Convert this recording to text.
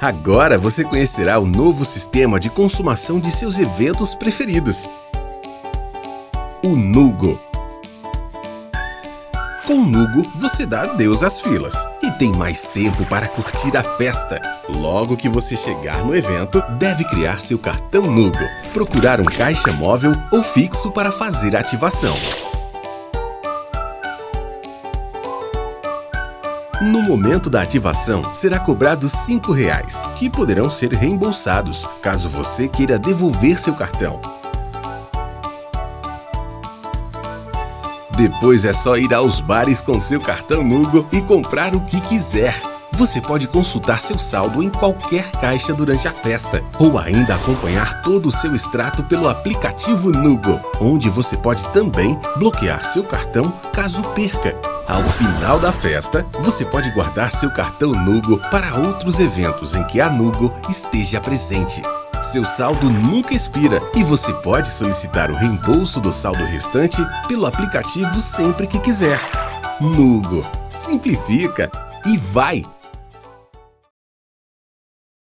Agora você conhecerá o novo sistema de consumação de seus eventos preferidos. O Nugo. Com o Nugo, você dá adeus às filas e tem mais tempo para curtir a festa. Logo que você chegar no evento, deve criar seu cartão Nugo, procurar um caixa móvel ou fixo para fazer a ativação. No momento da ativação, será cobrado 5 reais, que poderão ser reembolsados, caso você queira devolver seu cartão. Depois é só ir aos bares com seu cartão Nugo e comprar o que quiser. Você pode consultar seu saldo em qualquer caixa durante a festa, ou ainda acompanhar todo o seu extrato pelo aplicativo Nugo, onde você pode também bloquear seu cartão caso perca ao final da festa, você pode guardar seu cartão Nugo para outros eventos em que a Nugo esteja presente. Seu saldo nunca expira e você pode solicitar o reembolso do saldo restante pelo aplicativo sempre que quiser. Nugo. Simplifica e vai!